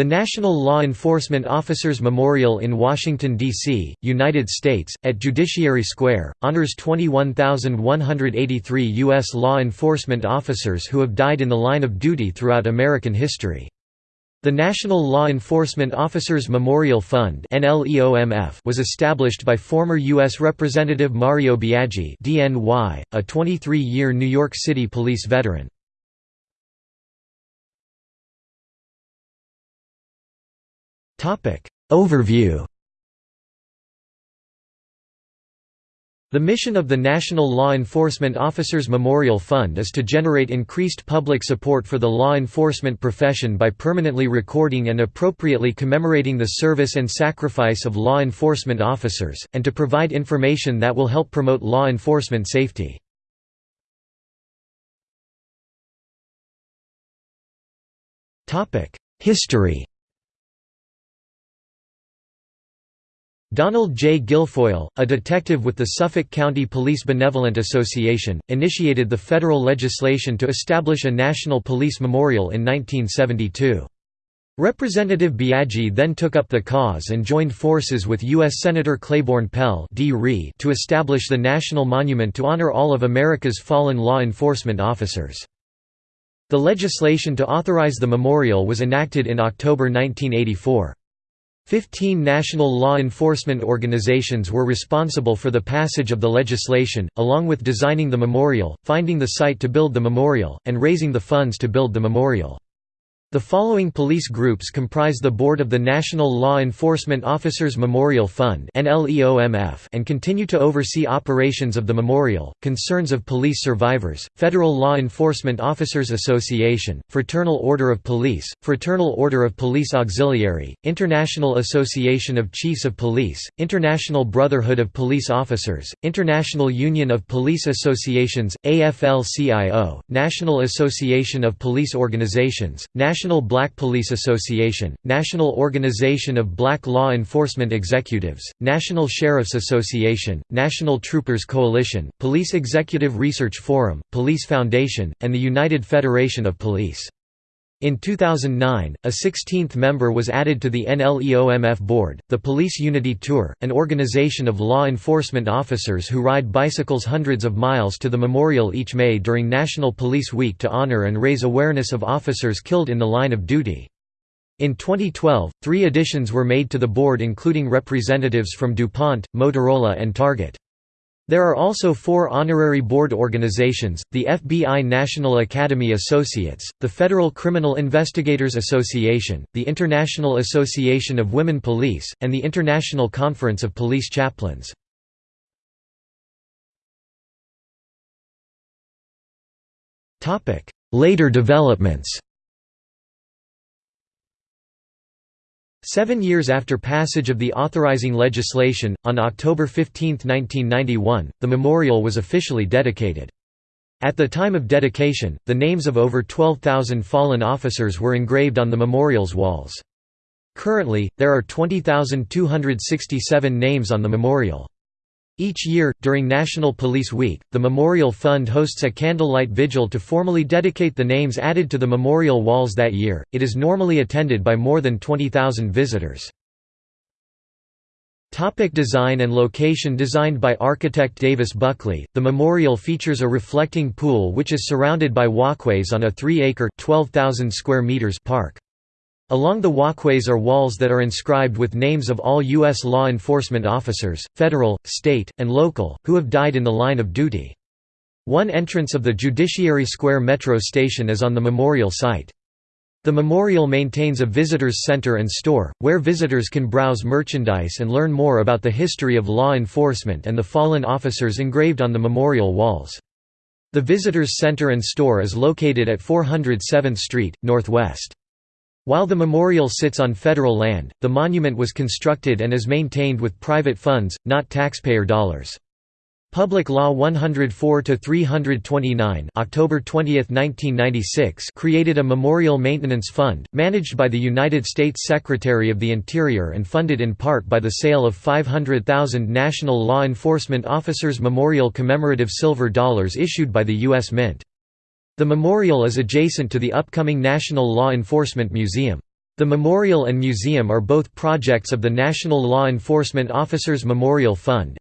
The National Law Enforcement Officers Memorial in Washington, D.C., United States, at Judiciary Square, honors 21,183 U.S. law enforcement officers who have died in the line of duty throughout American history. The National Law Enforcement Officers Memorial Fund was established by former U.S. Representative Mario Biaggi a 23-year New York City police veteran. Overview. The mission of the National Law Enforcement Officers Memorial Fund is to generate increased public support for the law enforcement profession by permanently recording and appropriately commemorating the service and sacrifice of law enforcement officers, and to provide information that will help promote law enforcement safety. History Donald J. Guilfoyle, a detective with the Suffolk County Police Benevolent Association, initiated the federal legislation to establish a National Police Memorial in 1972. Representative Biaggi then took up the cause and joined forces with U.S. Senator Claiborne Pell to establish the National Monument to honor all of America's fallen law enforcement officers. The legislation to authorize the memorial was enacted in October 1984. Fifteen national law enforcement organizations were responsible for the passage of the legislation, along with designing the memorial, finding the site to build the memorial, and raising the funds to build the memorial. The following police groups comprise the board of the National Law Enforcement Officers Memorial Fund and continue to oversee operations of the memorial, concerns of police survivors, Federal Law Enforcement Officers Association, Fraternal Order of Police, Fraternal Order of Police Auxiliary, International Association of Chiefs of Police, International Brotherhood of Police Officers, International Union of Police Associations, AFL-CIO, National Association of Police Organizations, National National Black Police Association, National Organization of Black Law Enforcement Executives, National Sheriffs Association, National Troopers Coalition, Police Executive Research Forum, Police Foundation, and the United Federation of Police. In 2009, a 16th member was added to the NLEOMF board, the Police Unity Tour, an organization of law enforcement officers who ride bicycles hundreds of miles to the memorial each May during National Police Week to honor and raise awareness of officers killed in the line of duty. In 2012, three additions were made to the board including representatives from DuPont, Motorola and Target. There are also four honorary board organizations, the FBI National Academy Associates, the Federal Criminal Investigators Association, the International Association of Women Police, and the International Conference of Police Chaplains. Later developments Seven years after passage of the authorizing legislation, on October 15, 1991, the memorial was officially dedicated. At the time of dedication, the names of over 12,000 fallen officers were engraved on the memorial's walls. Currently, there are 20,267 names on the memorial. Each year, during National Police Week, the Memorial Fund hosts a candlelight vigil to formally dedicate the names added to the memorial walls that year. It is normally attended by more than 20,000 visitors. Topic design and location Designed by architect Davis Buckley, the memorial features a reflecting pool which is surrounded by walkways on a 3-acre meters park. Along the walkways are walls that are inscribed with names of all U.S. law enforcement officers, federal, state, and local, who have died in the line of duty. One entrance of the Judiciary Square metro station is on the memorial site. The memorial maintains a visitors center and store, where visitors can browse merchandise and learn more about the history of law enforcement and the fallen officers engraved on the memorial walls. The visitors center and store is located at 407th Street, Northwest. While the memorial sits on federal land, the monument was constructed and is maintained with private funds, not taxpayer dollars. Public Law 104-329 October 20, 1996 created a Memorial Maintenance Fund, managed by the United States Secretary of the Interior and funded in part by the sale of 500,000 National Law Enforcement Officers Memorial commemorative silver dollars issued by the U.S. Mint. The memorial is adjacent to the upcoming National Law Enforcement Museum. The memorial and museum are both projects of the National Law Enforcement Officers Memorial Fund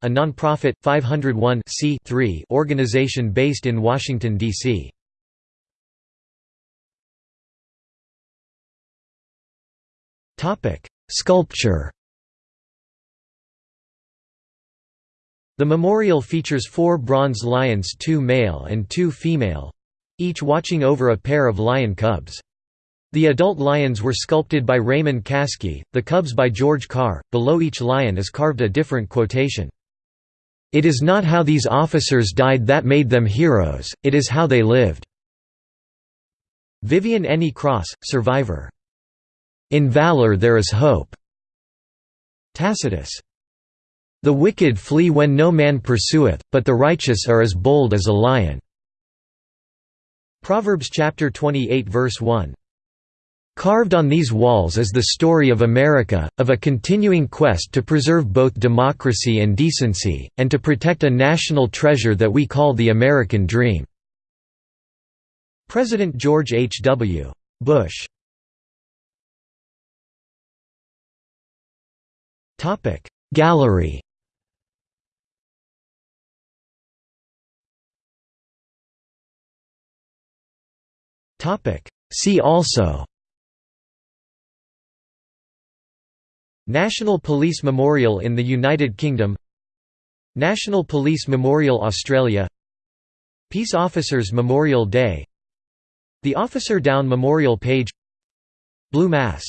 a non-profit, 501 organization based in Washington, D.C. Sculpture The memorial features four bronze lions two male and two female—each watching over a pair of lion cubs. The adult lions were sculpted by Raymond Kaskey, the cubs by George Carr. Below each lion is carved a different quotation. It is not how these officers died that made them heroes, it is how they lived. Vivian Eney Cross, survivor. In valor there is hope. Tacitus. The wicked flee when no man pursueth, but the righteous are as bold as a lion. Proverbs chapter 28 verse 1. Carved on these walls is the story of America, of a continuing quest to preserve both democracy and decency, and to protect a national treasure that we call the American dream." President George H. W. Bush Gallery See also. National Police Memorial in the United Kingdom. National Police Memorial Australia. Peace Officers Memorial Day. The Officer Down Memorial Page. Blue Mass